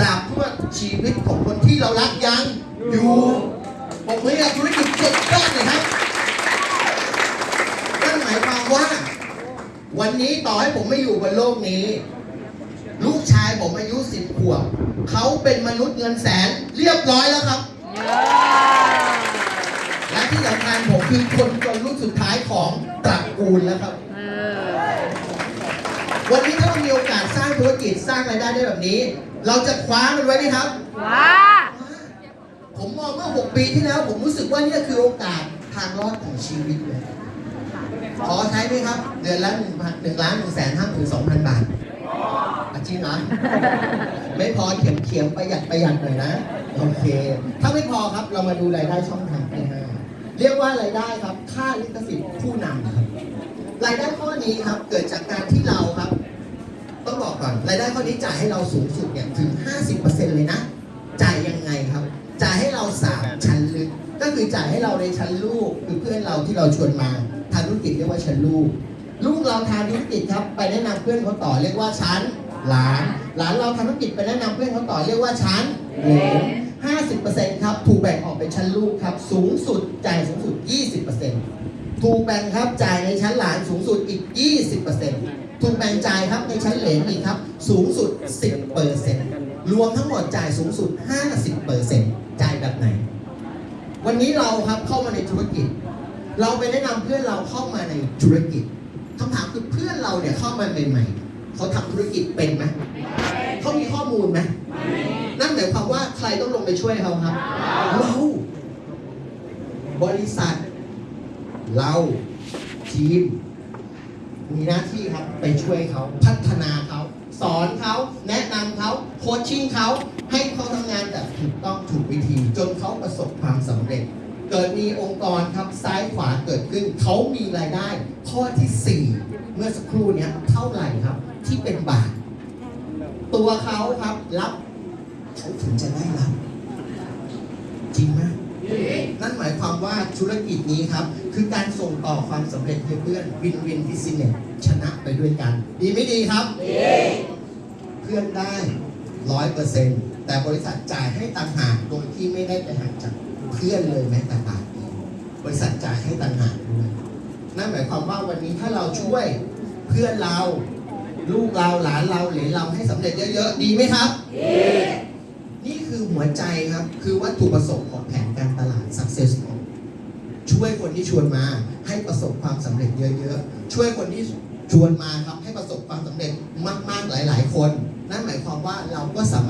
ตราบทั่วชีวิตของคนที่เรารักยังอยู่ผมไม่อยากธุรกิจสุดยอดเลยครับนั่นหมายความว่า วันนี้ต่อให้ผมไม่อยู่บนโลกนี้ ลูกชายผมอายุสิบขวบเขาเป็นมนุษย์เงินแสนเรียบร้อยแล้วครับ และที่สำคัญผมคือคนจนรุ่นสุดท้ายของตระกูลแล้วครับวันนี้ถ้าเรามีโอกาสสร้าง ธุรกิจสร้างรายได้ได้แบบนี้ เราจะคว้ามันไว้ไหมครับว้าผมมองเมื่อ 6 ปีที่แล้ว ผมรู้สึกว่านี่คือโอกาสทางรอดของชีวิตเลยขอใช้ไหมครับ เดือนละหนึ่งพันหนึ่งล้านหนึ่งแสนห้าหมื่นสองพันบาทอะจริงเหรอไม่พอเข็มเขียมประหยัดประหยัดหน่อยนะ โอเค ถ้าไม่พอครับเรามาดูรายได้ช่องทางที่ห้าเรียกว่ารายได้ครับ ค่าลิขสิทธิ์ผู้นำครับรายได้ข้อนี้ครับเกิดจากการที่เราครับต้องบอ ก่อนรายได้ข้อนี้จ่ายให้เราสูงสุดเนี่ยถึง 50%เลยนะ จ่ายยังไงครับ จ่ายให้เราสามชั้นลึก ก็คือจ่ายให้เราในชั้นลูกคือเพื่อนเราที่เราชวนมาทำธุรกิจเรียกว่าชั้นลูก ลูกเราทำธุรกิจครับไปแนะนำเพื่อนเขาต่อเรียกว่าชั้นหลานหลานเราทำธุรกิจไปแนะนำเพื่อนเขาต่อเรียกว่าชั้นเหลน50%ครับถูกแบ่งออกเป็นชั้นลูกครับสูงสุดจ่ายสูงสุด20%ถูกแบ่งครับจ่ายในชั้นหลานสูงสุดอีก20% แบ่งจ่ายครับในชั้นเหลนอีกครับ สูงสุด 10%รวมทั้งหมดจ่ายสูงสุด 50%จ่ายแบบไหน วันนี้เราครับเข้ามาในธุรกิจ เราไปแนะนำเพื่อนเราเข้ามาในธุรกิจคำถามคือเพื่อนเราเนี่ยเข้ามาใหม่ๆเขาทำธุรกิจเป็นไหมเขามีข้อมูลไหมนั่นหมายความว่าใครต้องลงไปช่วยเขาครับ เราบริษัท เราทีม มีหน้าที่ครับไปช่วยเขาพัฒนาเขาสอนเขาแนะนำเขาโคชชิ่งเขาให้เขาทำงานแบบถูกต้องถูกวิธี จนเขาประสบความสำเร็จ เกิดมีองค์กรครับซ้ายขวาเกิดขึ้น เขามีรายได้ ข้อที่ 4 เมื่อสักครู่นี้เท่าไหร่ครับ ที่เป็นบาท ตัวเขาครับรับเขาถึงจะได้รับจริงไหมายค ว่าธุรกิจนี้ครับ คือการส่งต่อความสำเร็จให้เพื่อน win-win business ชนะไปด้วยกัน ดีไม่ดีครับ ดี เพื่อนได้ร้อยเปอร์เซ็นต์แต่บริษัทจ่ายให้ต่างหากโดยที่ไม่ได้ไปหักจากเพื่อนเลยแม้แต่บาทเดียวบริษัทจ่ายให้ต่างหากด้วยนั่นหมายความว่าวันนี้ถ้าเราช่วยเพื่อนเราลูกเราหลานเราเหลนเราให้สำเร็จเยอะๆ ดีไหมครับดีนี่คือหัวใจครับ คือวัตถุประสงค์ของแผนการตลาด success ช่วยคนที่ชวนมาให้ประสบความสำเร็จเยอะๆ ช่วยคนที่ชวนมาครับให้ประสบความสำเร็จมากๆหลาย ๆ คน นั่นหมายความว่าเราก็สามารถ